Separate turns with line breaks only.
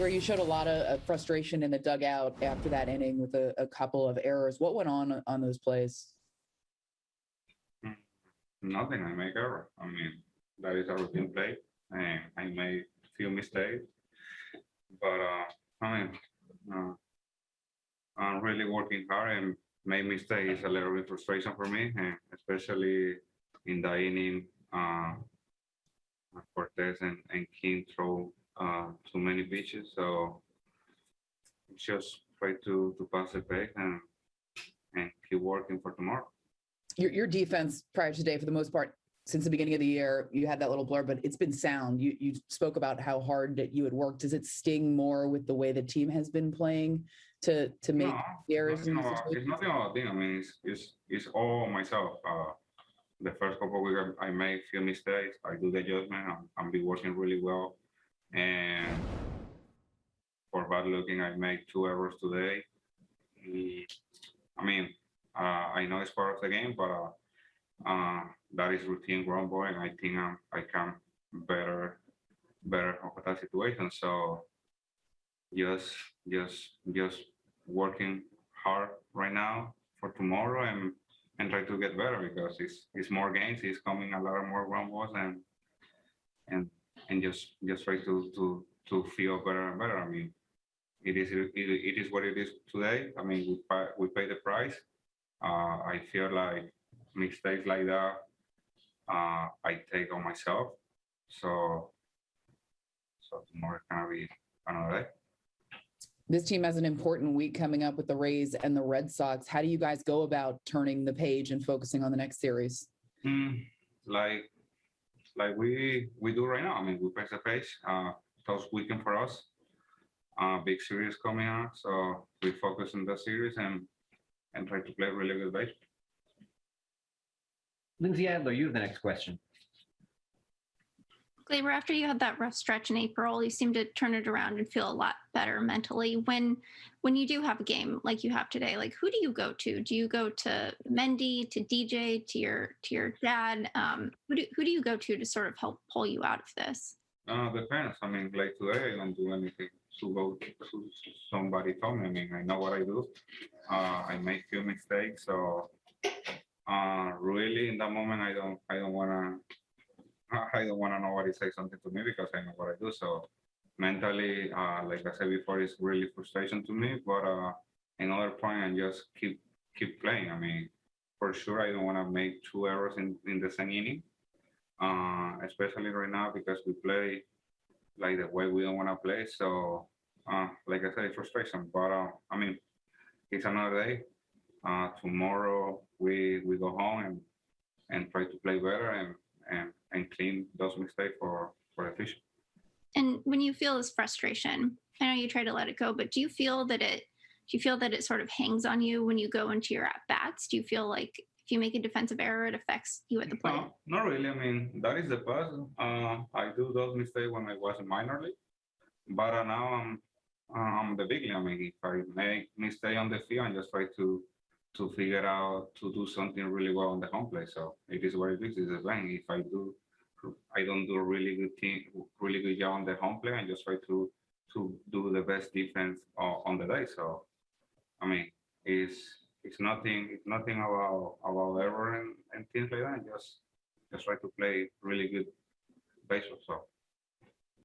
Where you showed a lot of frustration in the dugout after that inning with a, a couple of errors. What went on on those plays?
Nothing. I make error. I mean, that is a routine play, and I made a few mistakes. But uh, I mean, uh, I'm really working hard and make mistakes is a little bit frustration for me, and especially in the inning, uh, Cortes and, and King throw uh, too many pitches. So just try to to pass the pace and and keep working for tomorrow.
Your, your defense prior to today, for the most part, since the beginning of the year, you had that little blur, but it's been sound. You, you spoke about how hard that you had worked. Does it sting more with the way the team has been playing to, to make
No,
the errors
nothing it's nothing about. I mean, it's, it's, it's all myself. Uh, the first couple of weeks, I I made few mistakes. I do the adjustment. I'm, I'm be working really well. And for bad looking, I made two errors today. I mean, uh, I know it's part of the game, but uh, uh, that is routine ground ball, and I think I'm, I can better, better of that situation. So just, just, just working hard right now for tomorrow and and try to get better because it's it's more games. It's coming a lot more ground balls and and and just just try to to to feel better and better. I mean, it is it, it is what it is today. I mean, we pay, we pay the price. Uh, I feel like mistakes like that uh, I take on myself. So so tomorrow is gonna be another day.
This team has an important week coming up with the Rays and the Red Sox. How do you guys go about turning the page and focusing on the next series?
Hmm, like like we we do right now. I mean, we press the pace. Uh, tough weekend for us. Uh, big series coming up, so we focus on the series and and try to play really good baseball.
Lindsey Adler, you have the next question.
After you had that rough stretch in April, you seemed to turn it around and feel a lot better mentally. When when you do have a game like you have today, like who do you go to? Do you go to Mendy, to DJ, to your to your dad? Um, who do who do you go to to sort of help pull you out of this?
Uh, depends. I mean, like today, I don't do anything to go to somebody told me. I mean, I know what I do. Uh, I make few mistakes, so uh, really in that moment, I don't I don't wanna I don't wanna nobody say something to me because I know what I do. So mentally, uh, like I said before, it's really frustration to me. But uh, another point, I just keep keep playing. I mean, for sure, I don't wanna make two errors in in the same inning uh, especially right now because we play like the way we don't want to play. So, uh, like I said, frustration. But uh, I mean, it's another day. Uh, tomorrow we we go home and and try to play better and and and clean those mistakes for for the future.
And when you feel this frustration, I know you try to let it go, but do you feel that it do you feel that it sort of hangs on you when you go into your at bats? Do you feel like if you make a defensive error, it affects you at the plate?
No, not really. I mean, that is the past. Uh, I do those mistakes when I was in minor league, but uh, now I'm I'm the big league. I mean, if I make mistake on the field, I just try to to figure out to do something really well on the home plate. So it is what it is. It's a thing. If I do, I don't do a really good thing, really good job on the home plate, I just try to to do the best defense uh, on the day. So, I mean, it's it's nothing it's nothing about about error and, and things like that. Just just try to play really good baseball. So